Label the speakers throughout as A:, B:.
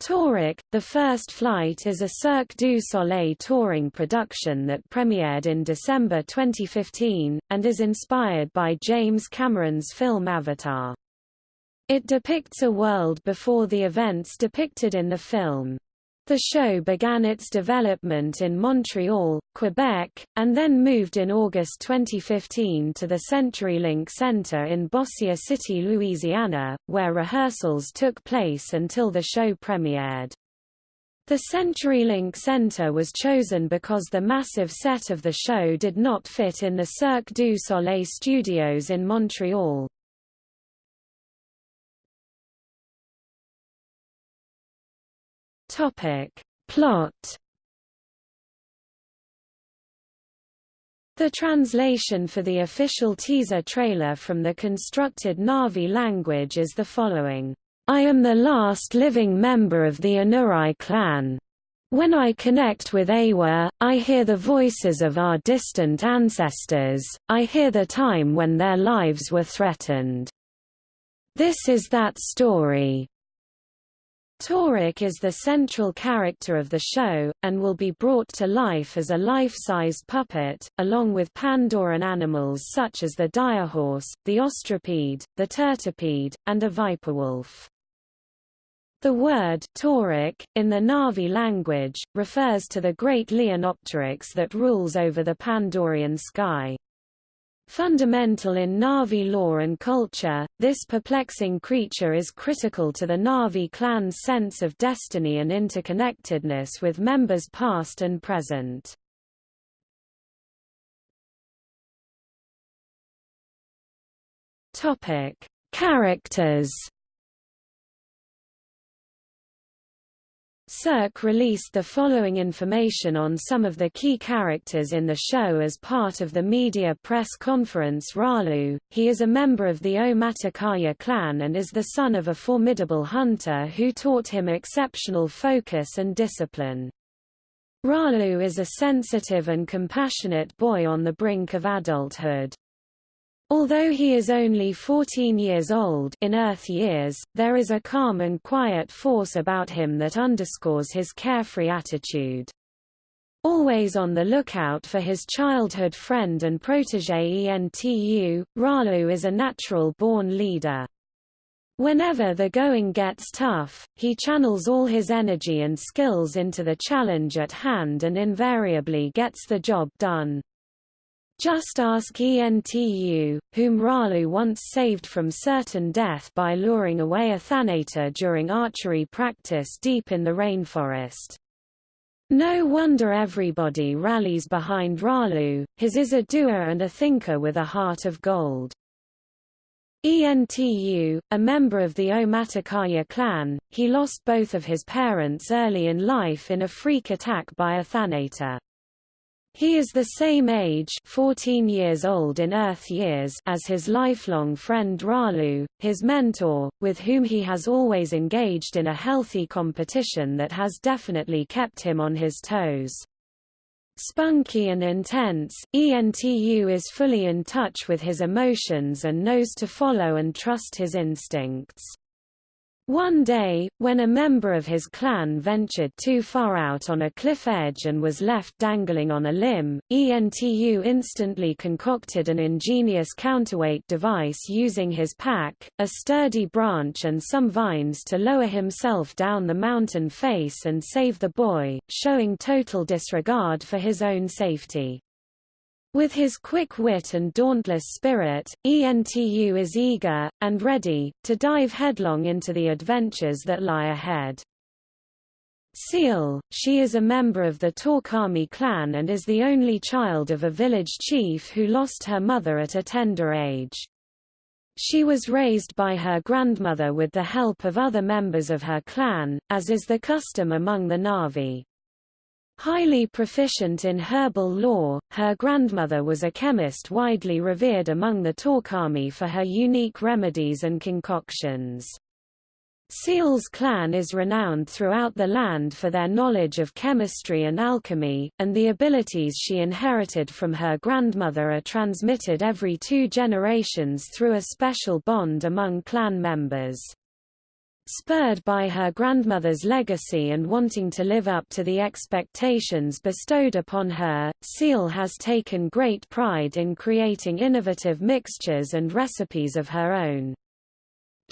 A: Toruk, The First Flight is a Cirque du Soleil touring production that premiered in December 2015, and is inspired by James Cameron's film Avatar. It depicts a world before the events depicted in the film. The show began its development in Montreal, Quebec, and then moved in August 2015 to the CenturyLink Center in Bossier City, Louisiana, where rehearsals took place until the show premiered. The CenturyLink Center was chosen because the massive set of the show did not fit in the Cirque du Soleil studios in Montreal. Topic. Plot The translation for the official teaser trailer from the constructed Na'vi language is the following. I am the last living member of the Anurai clan. When I connect with Eywa, I hear the voices of our distant ancestors, I hear the time when their lives were threatened. This is that story. Toruk is the central character of the show, and will be brought to life as a life-sized puppet, along with Pandoran animals such as the direhorse, the ostropede, the turtipede, and a viperwolf. The word Toruk, in the Na'vi language, refers to the great Leonopteryx that rules over the Pandorian sky. Fundamental in Na'vi lore and culture, this perplexing creature is critical to the Na'vi clan's sense of destiny and interconnectedness with members past and present. Characters Cirque released the following information on some of the key characters in the show as part of the media press conference Ralu. He is a member of the O clan and is the son of a formidable hunter who taught him exceptional focus and discipline. Ralu is a sensitive and compassionate boy on the brink of adulthood. Although he is only 14 years old in Earth years, there is a calm and quiet force about him that underscores his carefree attitude. Always on the lookout for his childhood friend and protege Entu, Ralu is a natural-born leader. Whenever the going gets tough, he channels all his energy and skills into the challenge at hand and invariably gets the job done. Just ask Entu, whom Ralu once saved from certain death by luring away a Thanator during archery practice deep in the rainforest. No wonder everybody rallies behind Ralu, his is a doer and a thinker with a heart of gold. Entu, a member of the Omaticaya clan, he lost both of his parents early in life in a freak attack by a Thanator. He is the same age 14 years old in Earth years as his lifelong friend Ralu, his mentor, with whom he has always engaged in a healthy competition that has definitely kept him on his toes. Spunky and intense, Entu is fully in touch with his emotions and knows to follow and trust his instincts. One day, when a member of his clan ventured too far out on a cliff edge and was left dangling on a limb, Entu instantly concocted an ingenious counterweight device using his pack, a sturdy branch and some vines to lower himself down the mountain face and save the boy, showing total disregard for his own safety. With his quick wit and dauntless spirit, Entu is eager, and ready, to dive headlong into the adventures that lie ahead. Tsyal, she is a member of the Tawkami clan and is the only child of a village chief who lost her mother at a tender age. She was raised by her grandmother with the help of other members of her clan, as is the custom among the Na'vi. Highly proficient in herbal lore, her grandmother was a chemist widely revered among the Tawkami for her unique remedies and concoctions. Tsyal's clan is renowned throughout the land for their knowledge of chemistry and alchemy, and the abilities she inherited from her grandmother are transmitted every two generations through a special bond among clan members. Spurred by her grandmother's legacy and wanting to live up to the expectations bestowed upon her, Tsyal has taken great pride in creating innovative mixtures and recipes of her own.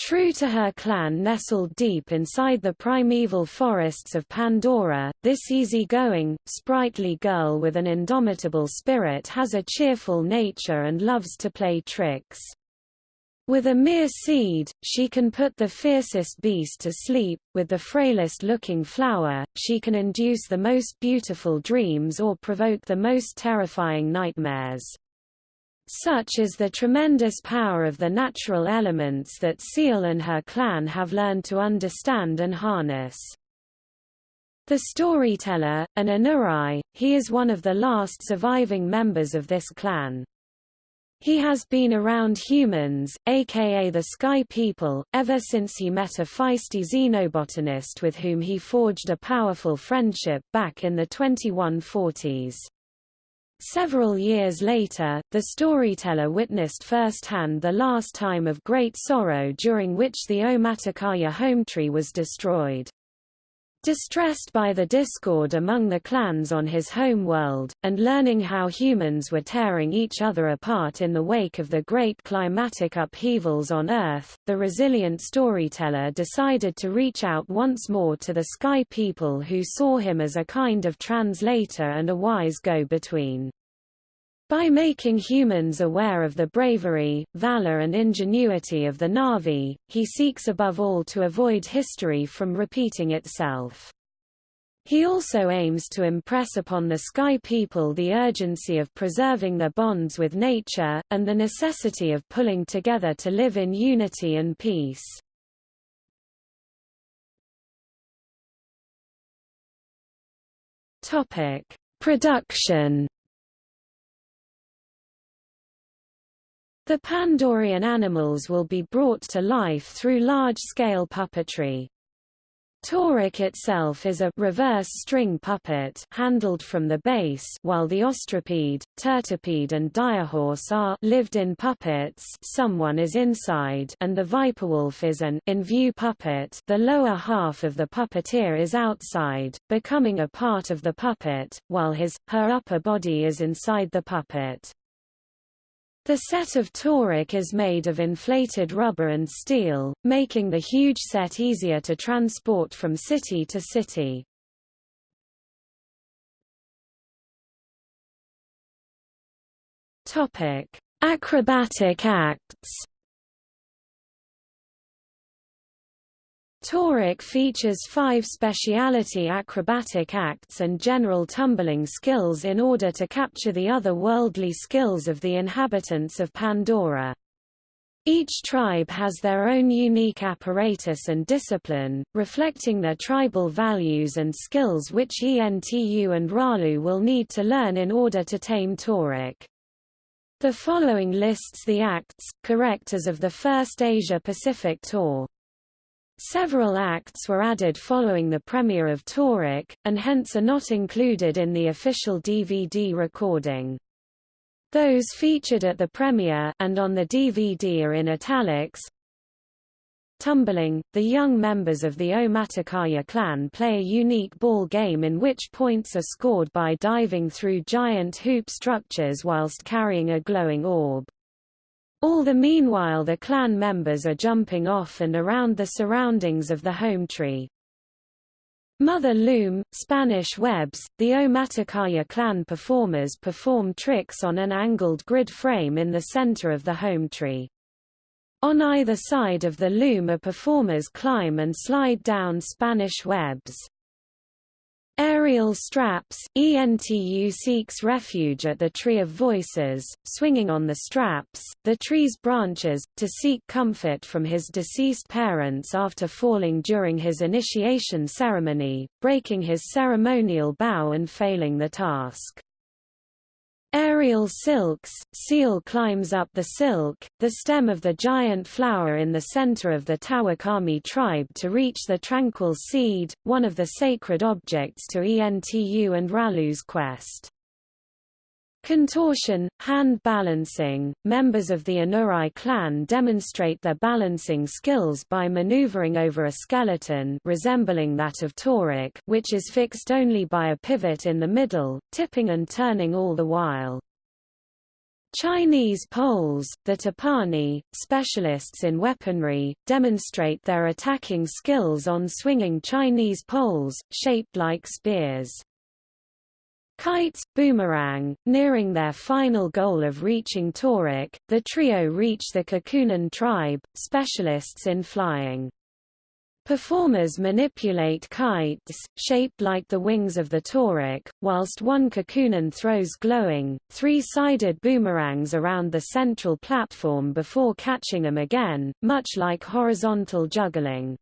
A: True to her clan nestled deep inside the primeval forests of Pandora, this easy-going, sprightly girl with an indomitable spirit has a cheerful nature and loves to play tricks. With a mere seed, she can put the fiercest beast to sleep, with the frailest-looking flower, she can induce the most beautiful dreams or provoke the most terrifying nightmares. Such is the tremendous power of the natural elements that Tsyal and her clan have learned to understand and harness. The storyteller, an Anurai, he is one of the last surviving members of this clan. He has been around humans, aka the Sky People, ever since he met a feisty xenobotanist with whom he forged a powerful friendship back in the 2140s. Several years later, the storyteller witnessed firsthand the last time of great sorrow during which the Omaticaya home tree was destroyed. Distressed by the discord among the clans on his home world, and learning how humans were tearing each other apart in the wake of the great climatic upheavals on Earth, the resilient storyteller decided to reach out once more to the Sky People who saw him as a kind of translator and a wise go-between. By making humans aware of the bravery, valor and ingenuity of the Na'vi, he seeks above all to avoid history from repeating itself. He also aims to impress upon the Sky people the urgency of preserving their bonds with nature, and the necessity of pulling together to live in unity and peace. Production The Pandorian animals will be brought to life through large-scale puppetry. Toruk itself is a reverse string puppet handled from the base while the ostropede, tertipede and direhorse are lived-in puppets someone is inside and the viperwolf is an in-view puppet the lower half of the puppeteer is outside, becoming a part of the puppet, while his, her upper body is inside the puppet. The set of Toruk is made of inflated rubber and steel, making the huge set easier to transport from city to city. Topic: Acrobatic acts Toruk features five speciality acrobatic acts and general tumbling skills in order to capture the other-worldly skills of the inhabitants of Pandora. Each tribe has their own unique apparatus and discipline, reflecting their tribal values and skills which Entu and Ralu will need to learn in order to tame Toruk. The following lists the acts, correct as of the first Asia-Pacific tour. Several acts were added following the premiere of Toruk, and hence are not included in the official DVD recording. Those featured at the premiere and on the DVD are in italics. Tumbling – The young members of the Omaticaya clan play a unique ball game in which points are scored by diving through giant hoop structures whilst carrying a glowing orb. All the meanwhile the clan members are jumping off and around the surroundings of the home tree. Mother Loom, Spanish webs, the Omaticaya clan performers perform tricks on an angled grid frame in the center of the home tree. On either side of the loom are performers climb and slide down Spanish webs. Aerial straps – ENTU seeks refuge at the Tree of Voices, swinging on the straps, the tree's branches, to seek comfort from his deceased parents after falling during his initiation ceremony, breaking his ceremonial bow and failing the task. Aerial silks, Tsyal climbs up the silk, the stem of the giant flower in the center of the Tawkami tribe to reach the tranquil seed, one of the sacred objects to Entu and Ralu's quest. Contortion, hand balancing. Members of the Anurai clan demonstrate their balancing skills by maneuvering over a skeleton resembling that of Toruk, which is fixed only by a pivot in the middle, tipping and turning all the while. Chinese poles, the Tipani, specialists in weaponry, demonstrate their attacking skills on swinging Chinese poles, shaped like spears. Kites, Boomerang, nearing their final goal of reaching Toruk, the trio reach the Kekunan tribe, specialists in flying. Performers manipulate kites, shaped like the wings of the Toruk, whilst one Kekunan throws glowing, three-sided boomerangs around the central platform before catching them again, much like horizontal juggling.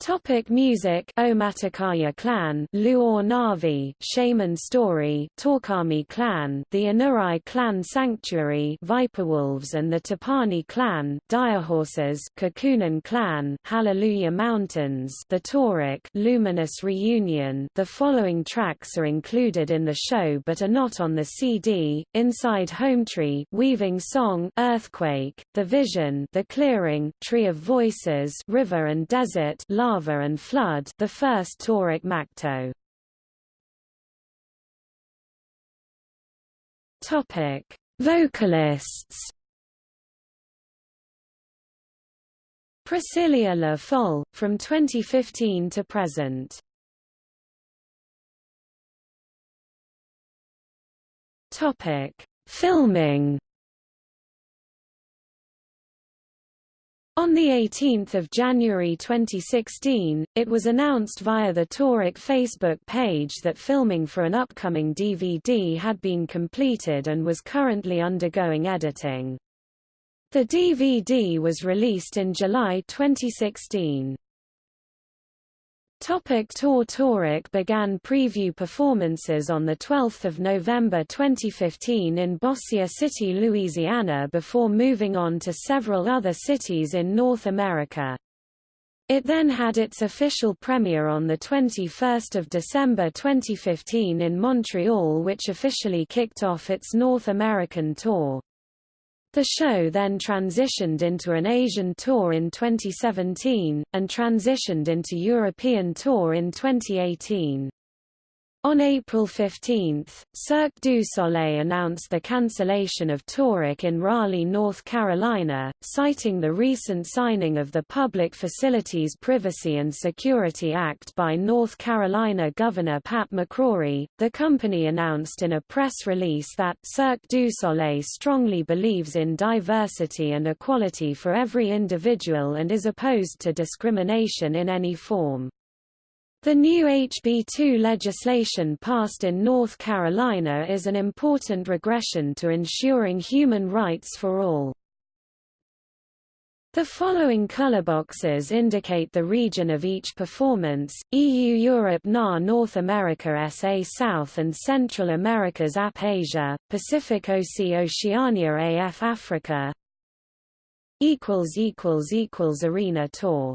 A: Topic music. Omaticaya clan Luor Navi Shaman story Tawkami clan The Anurai clan sanctuary Viperwolves and the Tipani clan Direhorses Kekunan clan Hallelujah Mountains The Toruk Luminous Reunion. The following tracks are included in the show but are not on the CD Inside Hometree Weaving Song Earthquake The Vision The Clearing Tree of Voices River and Desert lava and flood the first Toruk Makto. Topic: Vocalists. Priscilla La Folle, from 2015 to present. Topic: Filming. On 18 January 2016, it was announced via the Toruk Facebook page that filming for an upcoming DVD had been completed and was currently undergoing editing. The DVD was released in July 2016. Topic Tour Toruk began preview performances on 12 November 2015 in Bossier City, Louisiana before moving on to several other cities in North America. It then had its official premiere on 21 December 2015 in Montreal which officially kicked off its North American tour. The show then transitioned into an Asian tour in 2017, and transitioned into European tour in 2018. On April 15, Cirque du Soleil announced the cancellation of Toruk in Raleigh, North Carolina, citing the recent signing of the Public Facilities Privacy and Security Act by North Carolina Governor Pat McCrory. The company announced in a press release that Cirque du Soleil strongly believes in diversity and equality for every individual and is opposed to discrimination in any form. The new HB2 legislation passed in North Carolina is an important regression to ensuring human rights for all. The following color boxes indicate the region of each performance, EU Europe NA North America SA South and Central Americas AP Asia, Pacific OC Oceania AF Africa Arena tour